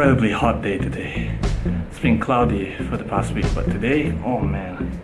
incredibly hot day today. It's been cloudy for the past week, but today, oh man.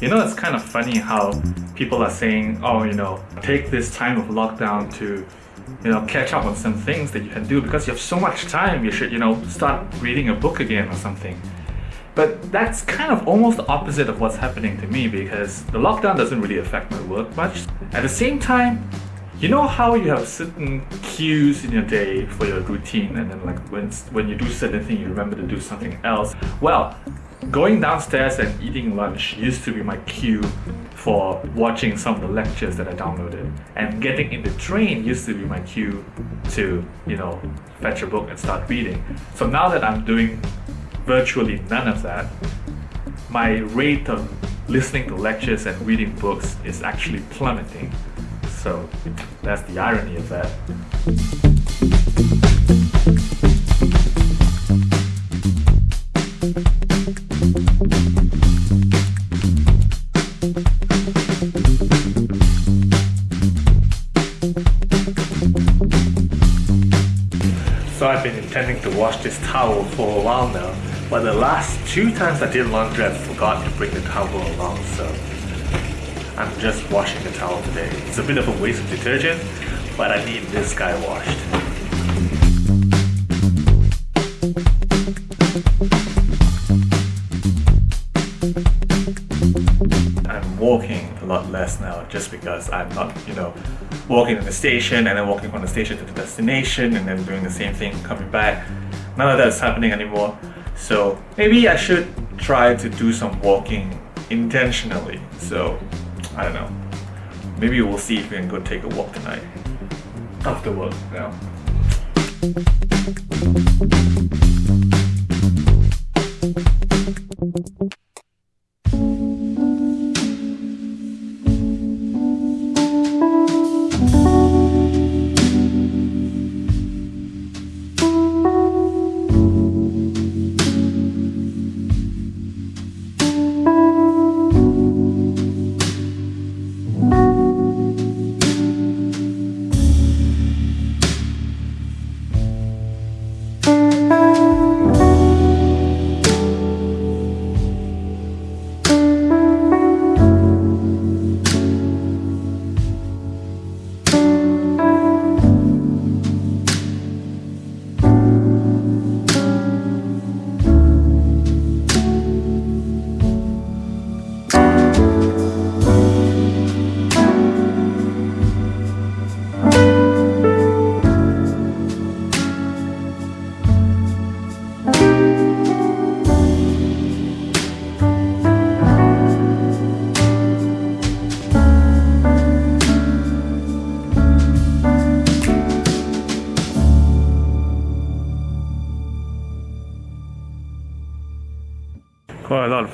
You know, it's kind of funny how people are saying, oh, you know, take this time of lockdown to, you know, catch up on some things that you can do because you have so much time. You should, you know, start reading a book again or something. But that's kind of almost the opposite of what's happening to me because the lockdown doesn't really affect my work much. At the same time, you know how you have certain cues in your day for your routine and then like when, when you do certain thing you remember to do something else? Well, going downstairs and eating lunch used to be my cue for watching some of the lectures that I downloaded. And getting in the train used to be my cue to, you know, fetch a book and start reading. So now that I'm doing virtually none of that, my rate of listening to lectures and reading books is actually plummeting. So that's the irony of that. So I've been intending to wash this towel for a while now, but the last two times I did laundry I forgot to bring the towel along, so I'm just washing the towel today. It's a bit of a waste of detergent, but I need this guy washed. I'm walking a lot less now just because I'm not, you know, walking to the station and then walking from the station to the destination and then doing the same thing coming back. None of that is happening anymore. So maybe I should try to do some walking intentionally. So I don't know. Maybe we'll see if we can go take a walk tonight. After work now. quite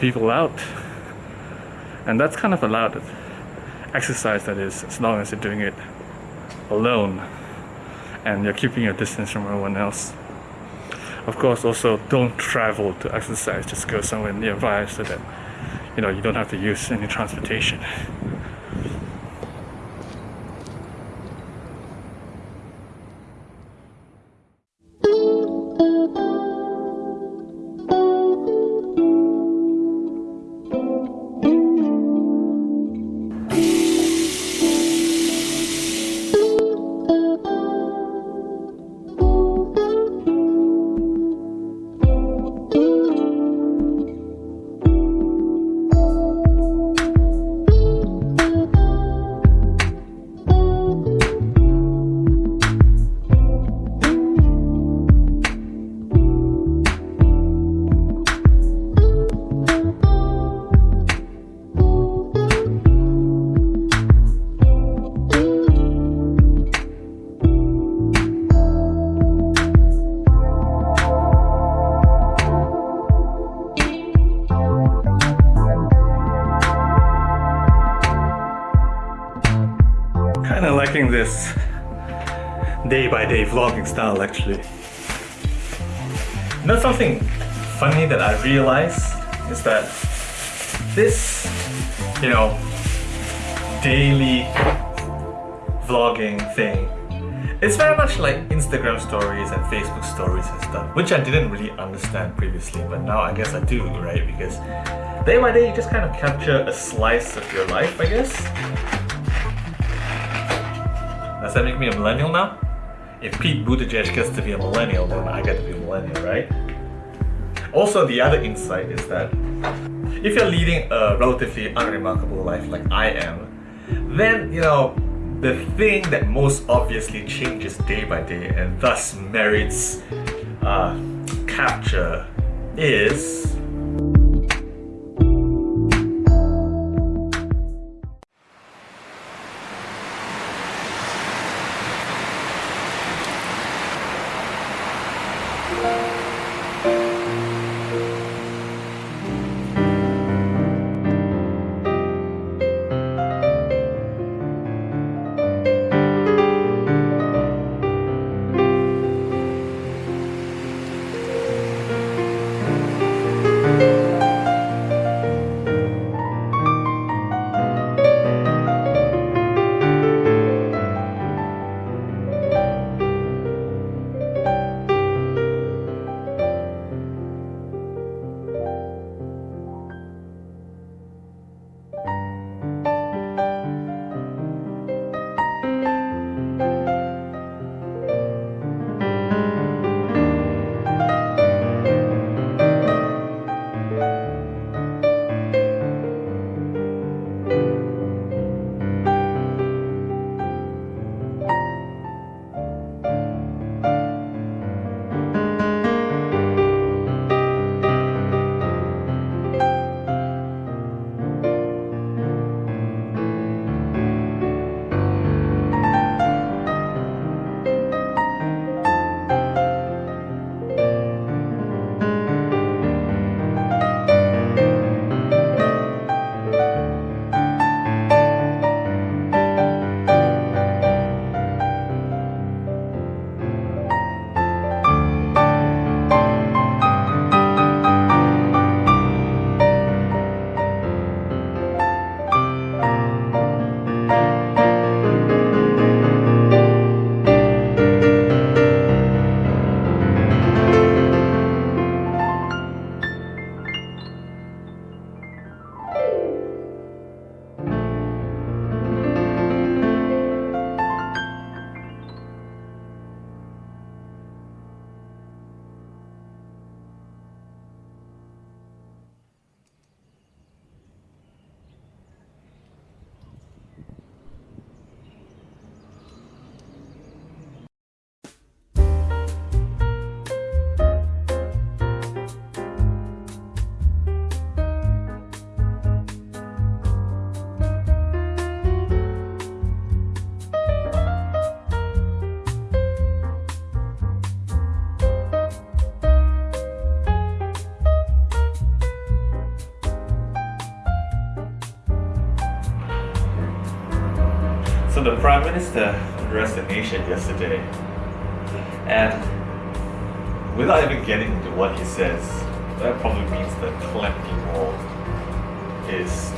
people out. And that's kind of allowed exercise that is as long as you're doing it alone and you're keeping your distance from everyone else. Of course also don't travel to exercise. Just go somewhere nearby so that you know you don't have to use any transportation liking this day by day vlogging style actually. You know something funny that I realized is that this, you know, daily vlogging thing it's very much like Instagram stories and Facebook stories and stuff, which I didn't really understand previously, but now I guess I do, right? Because day by day you just kind of capture a slice of your life, I guess. Does that make me a millennial now? If Pete Buttigieg gets to be a millennial, then I get to be a millennial, right? Also, the other insight is that if you're leading a relatively unremarkable life like I am, then, you know, the thing that most obviously changes day by day and thus merits uh, capture is So the Prime Minister addressed the nation yesterday, and without even getting into what he says, that probably means that Clementi Mall is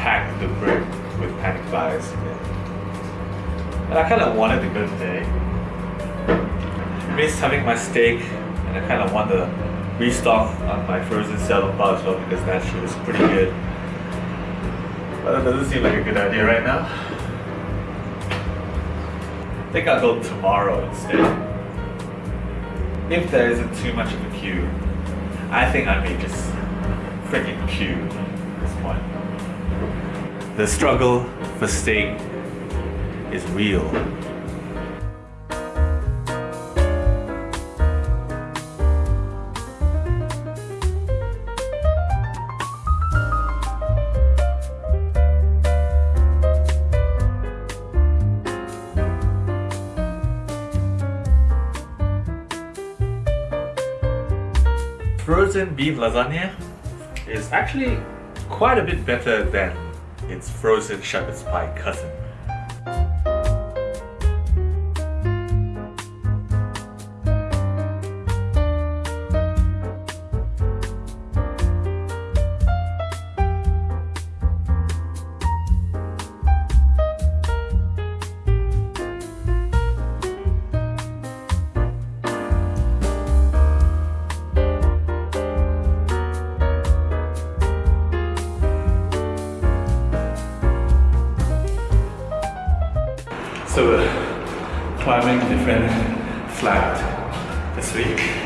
packed to the brim with panic buyers. And I kind of wanted to go today. Missed having my steak, and I kind of want to restock on my frozen salad bar as well because that shit is pretty good. But that doesn't seem like a good idea right now. I think I'll go tomorrow instead. If there isn't too much of a queue, I think I may just freaking queue at this point. The struggle for steak is real. Frozen beef lasagna is actually quite a bit better than its frozen shepherd's pie cousin. So climbing different flat this week.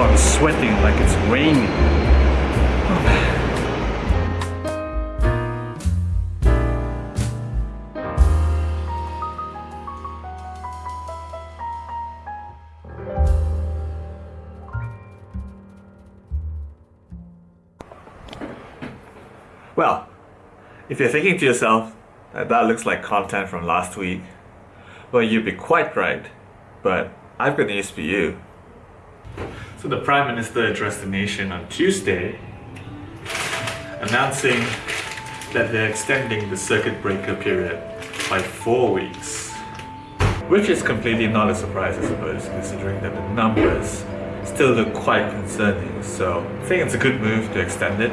I'm sweating like it's raining. Well, if you're thinking to yourself, that, that looks like content from last week, well, you'd be quite right, but I've got news for you. So the Prime Minister addressed the nation on Tuesday, announcing that they're extending the circuit breaker period by four weeks. Which is completely not a surprise, I suppose, considering that the numbers still look quite concerning. So I think it's a good move to extend it.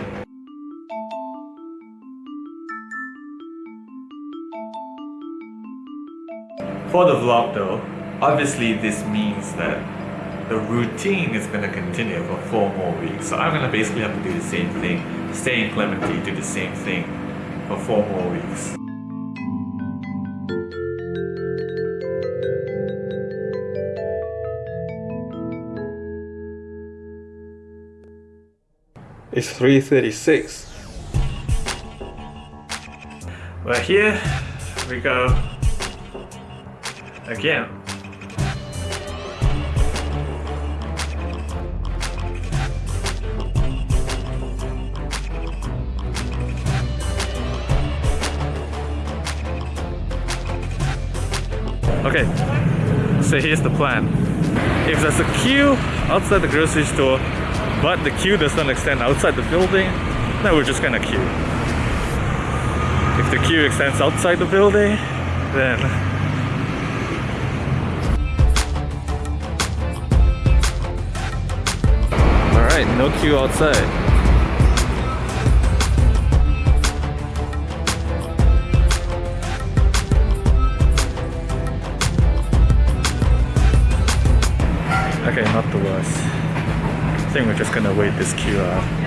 For the vlog though, obviously this means that the routine is going to continue for four more weeks. So I'm going to basically have to do the same thing, stay in Clementi, do the same thing for four more weeks. It's 3.36. Well here we go again. Okay, so here's the plan. If there's a queue outside the grocery store, but the queue does not extend outside the building, then we're just gonna queue. If the queue extends outside the building, then Alright, no queue outside. Okay, not the worst. I think we're just gonna wait this queue out.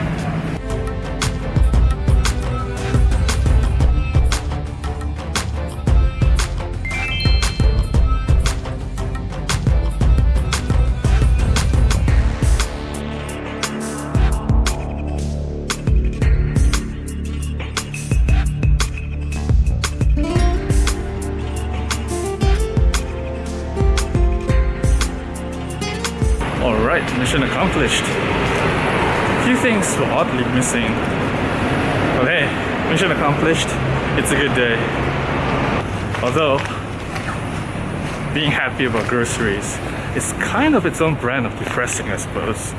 Mission accomplished. A few things were oddly missing. But hey, mission accomplished. It's a good day. Although, being happy about groceries is kind of its own brand of depressing, I suppose.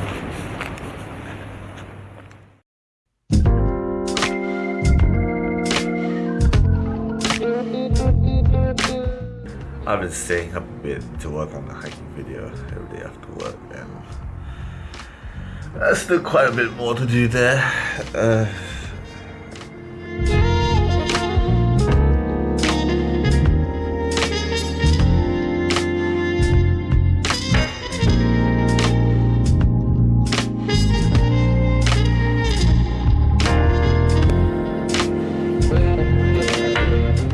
I've been staying up a bit to work on the hiking video every day after work and there's still quite a bit more to do there. Uh,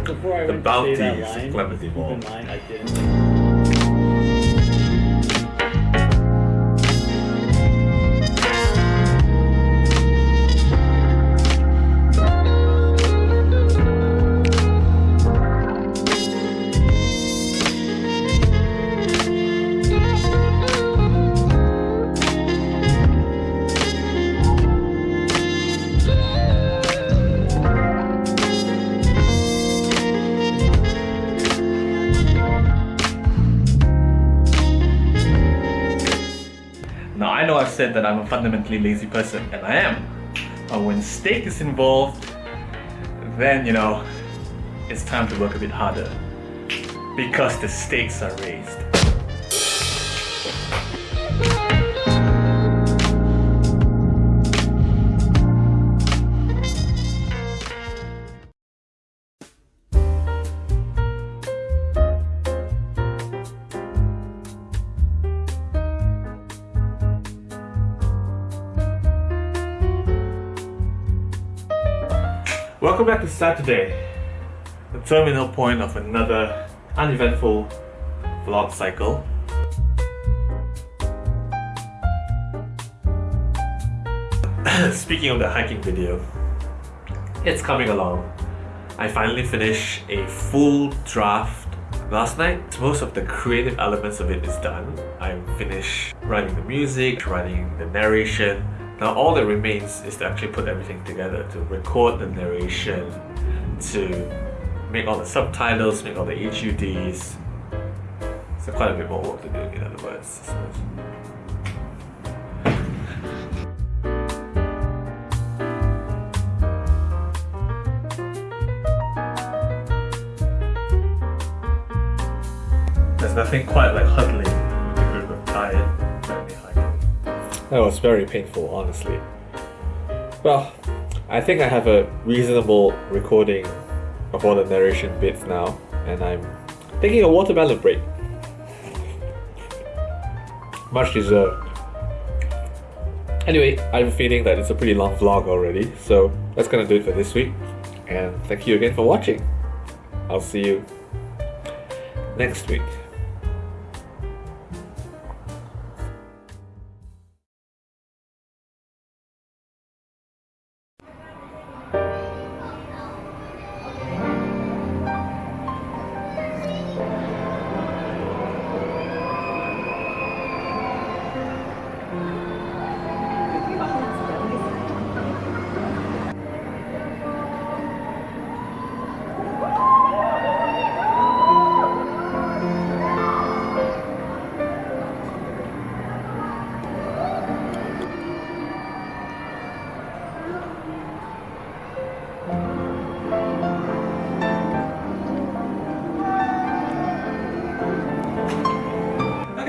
Before I The went to say that bounties of line, Clementi Mall. Said that I'm a fundamentally lazy person, and I am. But when steak is involved, then you know, it's time to work a bit harder. Because the stakes are raised. Welcome back to Saturday, the terminal point of another uneventful vlog cycle. Speaking of the hiking video, it's coming along. I finally finished a full draft last night. Most of the creative elements of it is done. I finished writing the music, writing the narration. Now all that remains is to actually put everything together, to record the narration, to make all the subtitles, make all the HUDs. So quite a bit more work to do in other words, suppose. There's nothing quite like huddling That was very painful, honestly. Well, I think I have a reasonable recording of all the narration bits now, and I'm taking a watermelon break. Much deserved. Anyway, I have a feeling that it's a pretty long vlog already, so that's gonna do it for this week. And thank you again for watching. I'll see you next week.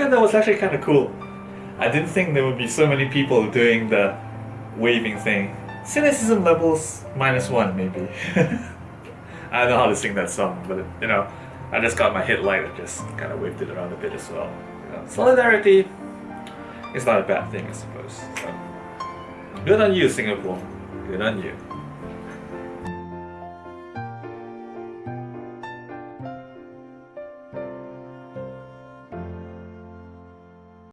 Okay, that was actually kind of cool. I didn't think there would be so many people doing the waving thing. Cynicism levels minus one, maybe. I don't know how to sing that song, but you know, I just got my hit light and just kind of waved it around a bit as well. You know, solidarity is not a bad thing, I suppose. So, good on you, Singapore. Good on you.